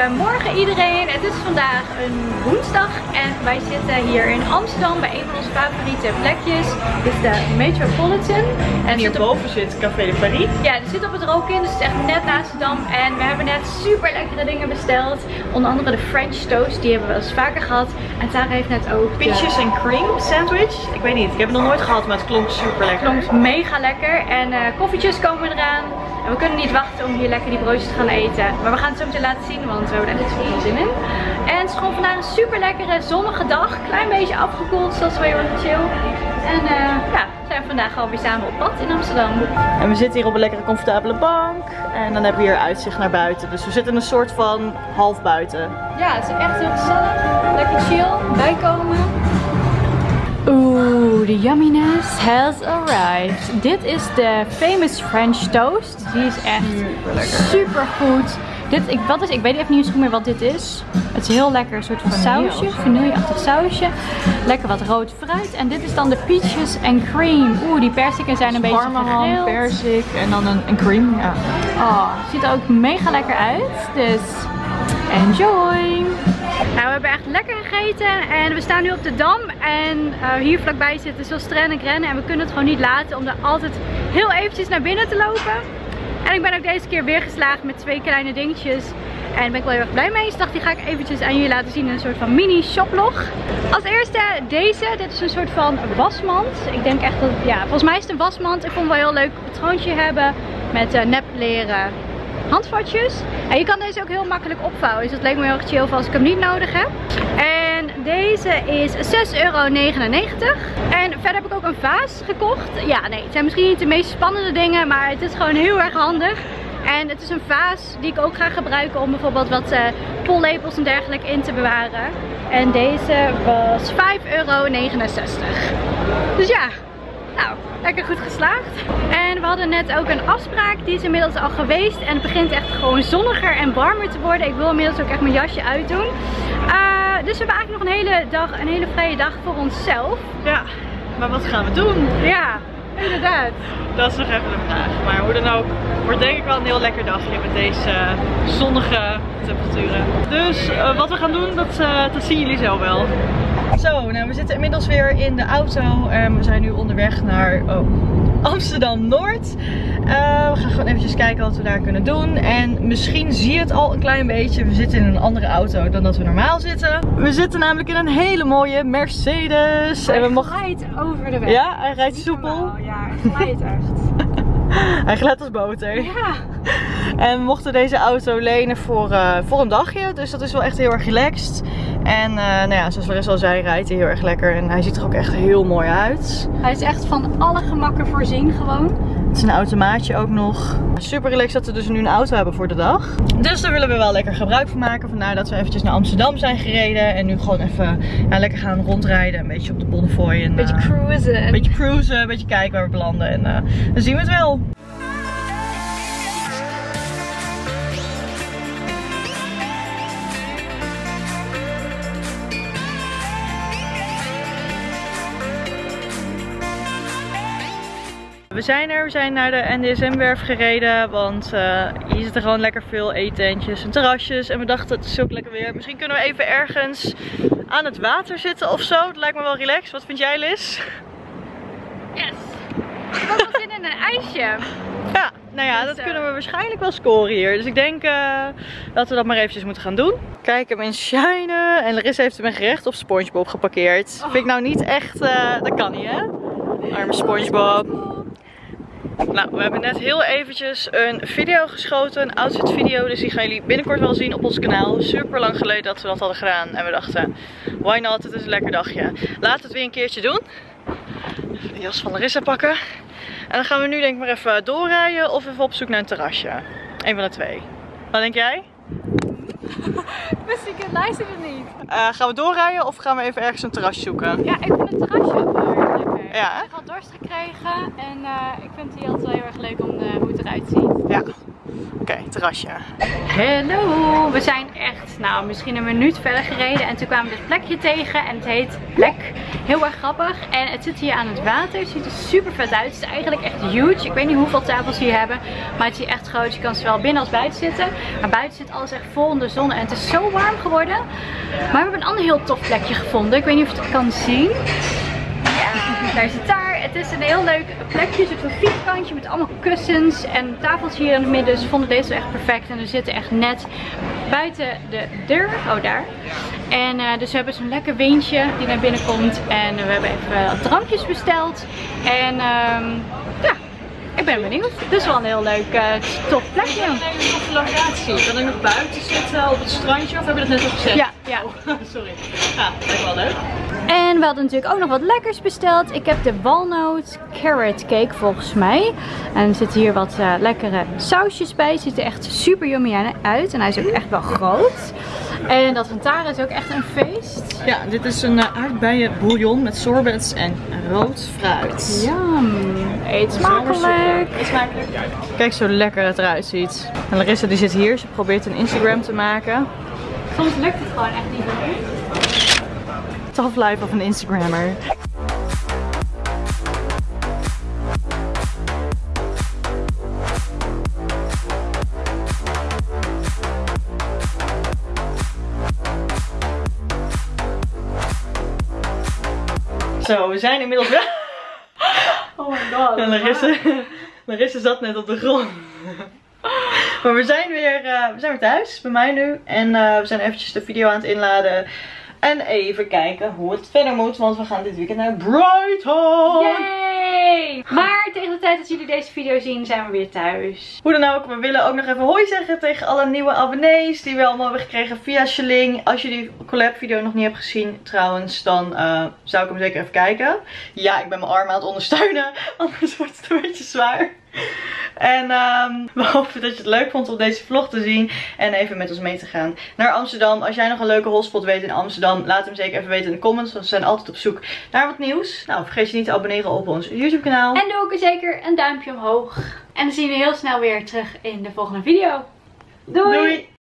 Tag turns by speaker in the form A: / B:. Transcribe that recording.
A: Goedemorgen iedereen. Het is vandaag een woensdag en wij zitten hier in Amsterdam bij een van onze favoriete plekjes. Dit is de Metropolitan.
B: En hierboven zit Café de Paris.
A: Ja, die zit op het Rokin, dus het is echt net naast de Dam. En we hebben net super lekkere dingen besteld. Onder andere de French toast, die hebben we wel eens vaker gehad. En Tara heeft net ook.
B: Peaches en cream sandwich. Ik weet niet, ik heb het nog nooit gehad, maar het klonk super lekker.
A: klonk mega lekker. En eh, koffietjes komen eraan. En we kunnen niet wachten om hier lekker die broodjes te gaan eten. Maar we gaan het zo meteen laten zien, want we hebben er echt veel zin in. En het is gewoon vandaag een super lekkere zonnige dag. Klein beetje afgekoeld, dus dat is wel heel erg chill. En eh, ja, we zijn vandaag alweer samen op pad in Amsterdam.
B: En we zitten hier op een lekkere comfortabele bank. En dan hebben we hier uitzicht naar buiten. Dus we zitten een soort van half buiten.
A: Ja, het is echt heel gezellig. Lekker chill, bijkomen. Oeh, de yumminess has arrived. Dit is de famous French toast. Die is echt
B: Super lekker.
A: super goed. Dit, ik, wat is, ik weet even niet eens goed meer wat dit is. Het is heel lekker, een soort van
B: Vanille
A: sausje, vanilleachtig sausje. Lekker wat rood fruit. En dit is dan de peaches en cream. Oeh, die persiken zijn een beetje gegrild.
B: persik en dan een, een cream. Ja.
A: Oh, ziet er ook mega lekker uit. Dus enjoy! Nou, we hebben echt lekker gegeten en we staan nu op de Dam. En eh, hier vlakbij zitten Zilstren en Grennen. En we kunnen het gewoon niet laten om daar altijd heel eventjes naar binnen te lopen. En ik ben ook deze keer weer geslaagd met twee kleine dingetjes. En daar ben ik wel heel erg blij mee. Dus dacht, die ga ik eventjes aan jullie laten zien in een soort van mini shoplog. Als eerste deze. Dit is een soort van wasmand. Ik denk echt dat, ja, volgens mij is het een wasmand. Ik vond het wel heel leuk patroontje hebben met eh nep leren handvatjes. En je kan deze ook heel makkelijk opvouwen. Dus dat leek me heel erg chill voor als ik hem niet nodig heb. En deze is 6,99 euro. En verder heb ik ook een vaas gekocht. Ja, nee, het zijn misschien niet de meest spannende dingen, maar het is gewoon heel erg handig. En het is een vaas die ik ook ga gebruiken om bijvoorbeeld wat eh pollepels en dergelijke in te bewaren. En deze was 5,69 euro. Dus ja, lekker goed geslaagd. En we hadden net ook een afspraak, die is inmiddels al geweest. En het begint echt gewoon zonniger en warmer te worden. Ik wil inmiddels ook echt mijn jasje uitdoen. Eh, dus we hebben eigenlijk nog een hele dag, een hele vrije dag voor onszelf.
B: ja, maar wat gaan we doen?
A: Ja, inderdaad.
B: Dat is nog even de vraag. Maar hoe dan ook, wordt denk ik wel een heel lekker dagje met deze zonnige temperaturen. Dus eh, wat we gaan doen, dat, eh, dat zien jullie zo wel. Zo, nou we zitten inmiddels weer in de auto en we zijn nu onderweg naar oh, Amsterdam-Noord. Eh, we gaan gewoon eventjes kijken wat we daar kunnen doen. En misschien zie je het al een klein beetje. We zitten in een andere auto dan dat we normaal zitten. We zitten namelijk in een hele mooie Mercedes. En we mochten...
A: glijdt over de weg.
B: Ja, hij rijdt soepel.
A: Normaal, Ja, hij glijdt echt.
B: Hij glijdt als boter.
A: Ja.
B: En we mochten deze auto lenen voor, eh, voor een dagje. Dus dat is wel echt heel erg relaxed. En eh, nou ja, zoals Larissa al zei, rijdt hij heel erg lekker. En hij ziet er ook echt heel mooi uit.
A: Hij is echt van alle gemakken voorzien gewoon.
B: Het is een automaatje ook nog. Super relaxed dat we dus nu een auto hebben voor de dag. Dus daar willen we wel lekker gebruik van maken. Vandaar dat we eventjes naar Amsterdam zijn gereden. En nu gewoon even ja, lekker gaan rondrijden. Een beetje op de Bonnefoy. En,
A: Beetje
B: eh,
A: cruisen.
B: een beetje cruisen, een beetje kijken waar we belanden. En eh, dan zien we het wel. We zijn er, we zijn naar de NDSM-werf gereden, want eh, hier zitten gewoon lekker veel eetentjes en terrasjes. En we dachten, het is ook lekker weer. Misschien kunnen we even ergens aan het water zitten of zo. Dat lijkt me wel relaxed. Wat vind jij, Liz?
A: Yes. Ik heb ook wel zin in een ijsje.
B: Ja, nou ja,
A: Dus,
B: dat
A: eh,
B: kunnen we waarschijnlijk wel scoren hier. Dus ik denk eh, dat we dat maar eventjes moeten gaan doen. Kijk hem in shinen. En Larissa heeft hem in gerecht op Spongebob geparkeerd. Vind ik nou niet echt, dat kan niet hè? Arme Spongebob. Nou, we hebben net heel eventjes een video geschoten, een outfit video. Dus die gaan jullie binnenkort wel zien op ons kanaal. Super lang geleden dat we dat hadden gedaan. En we dachten, why not, het is een lekker dagje. Laten we het weer een keertje doen. Even de jas van Larissa pakken. En dan gaan we nu denk ik maar even doorrijden of even op zoek naar een terrasje. Eén van de twee. Wat denk jij?
A: Wist ik het niet.
B: Eh, gaan we doorrijden of gaan we even ergens een terrasje zoeken?
A: Ja, ik vind het terrasje
B: Ja, hè?
A: Ik heb al dorst gekregen en eh, ik vind het hier altijd wel heel erg leuk om eh, hoe het eruit ziet.
B: Ja. Oké, terrasje.
A: Hallo, we zijn echt, nou misschien een minuut verder gereden en toen kwamen we dit plekje tegen en het heet Plek. Heel erg grappig en het zit hier aan het water, het ziet er super vet uit. Het is eigenlijk echt huge, ik weet niet hoeveel tafels ze hier hebben, maar het is hier echt groot. Je kan zowel binnen als buiten zitten, maar buiten zit alles echt vol in de zon en het is zo warm geworden. Maar we hebben een ander heel tof plekje gevonden, ik weet niet of je het kan zien. Daar zit daar. Het is een heel leuk plekje, een soort van vierkantje met allemaal kussens en tafels hier in het midden. Dus vonden deze echt perfect en we zitten echt net buiten de deur. Oh, daar. En eh, dus we hebben zo'n lekker windje die naar binnen komt en we hebben even wat drankjes besteld. En ehm, ja, ik ben benieuwd. Het is wel een heel leuk, uh, tof plekje.
B: Een hele toffe locatie. Kan ik nog buiten zitten op het strandje of hebben we dat net al gezegd?
A: Ja, ja.
B: Oh, sorry. Ja, lijkt wel leuk.
A: En we hadden natuurlijk ook nog wat lekkers besteld. Ik heb de walnoot carrot cake volgens mij. En er zitten hier wat uh, lekkere sausjes bij. Ziet er echt super yummy uit. En hij is ook echt wel groot. En dat van Tara is ook echt een feest.
B: Ja, dit is een uh, aardbeien bouillon met sorbets en rood fruit.
A: Yum. Eet smakelijk.
B: Eet smakelijk. Kijk zo lekker het eruit ziet. En Larissa die zit hier. Ze probeert een Instagram te maken.
A: Soms lukt het gewoon echt niet meer.
B: Tough life of een Instagrammer. Zo, we zijn inmiddels wel.
A: Oh my god.
B: En Larissa, Larissa zat net op de grond. Maar we zijn weer, uh, we zijn weer thuis, bij mij nu. En uh, we zijn eventjes de video aan het inladen. En even kijken hoe het verder moet, want we gaan dit weekend naar Brighton.
A: Yay! Maar tegen de tijd dat jullie deze video zien, zijn we weer thuis.
B: Hoe dan ook, we willen ook nog even hoi zeggen tegen alle nieuwe abonnees die we allemaal hebben gekregen via Sling. Als je die collab video nog niet hebt gezien trouwens, dan uh, zou ik hem zeker even kijken. Ja, ik ben mijn arm aan het ondersteunen, anders wordt het een beetje zwaar. En um, we hopen dat je het leuk vond om deze vlog te zien. En even met ons mee te gaan naar Amsterdam. Als jij nog een leuke hotspot weet in Amsterdam, laat hem zeker even weten in de comments. Want we zijn altijd op zoek naar wat nieuws. Nou, vergeet je niet te abonneren op ons YouTube kanaal.
A: En doe ook zeker een duimpje omhoog. En dan zien we heel snel weer terug in de volgende video. Doei!
B: Doei.